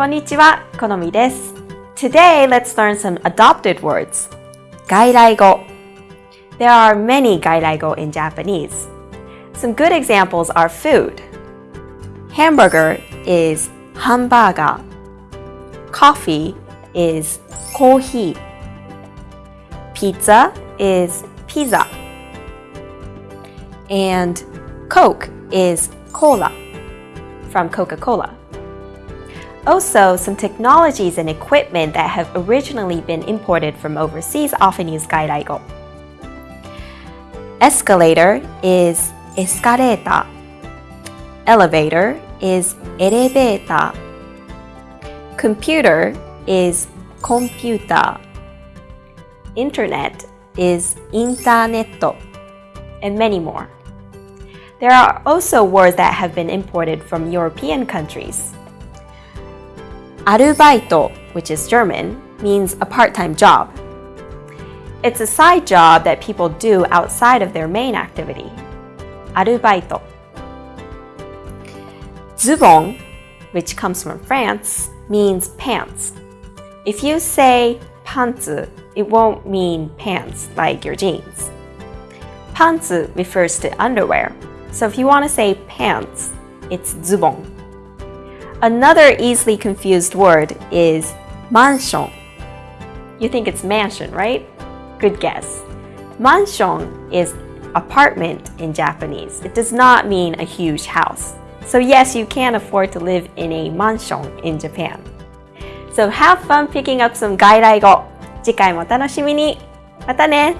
Konnichiwa, Konomi desu. Today, let's learn some adopted words. Gairaigo. There are many gairaigo in Japanese. Some good examples are food. Hamburger is hamburger. Coffee is kohi. Pizza is pizza. And Coke is cola from Coca-Cola. Also, some technologies and equipment that have originally been imported from overseas often use gairaigo. Escalator is escaleta. Elevator is eleveta. Computer is computa. Internet is interneto. And many more. There are also words that have been imported from European countries. Arubaito, which is German, means a part-time job. It's a side job that people do outside of their main activity. Arubaito. Zubon, which comes from France, means pants. If you say pantsu, it won't mean pants like your jeans. Pantsu refers to underwear, so if you want to say pants, it's zubon. Another easily confused word is mansion. You think it's mansion, right? Good guess. Mansion is apartment in Japanese. It does not mean a huge house. So yes, you can afford to live in a mansion in Japan. So have fun picking up some 外来語。次回もお楽しみに。またね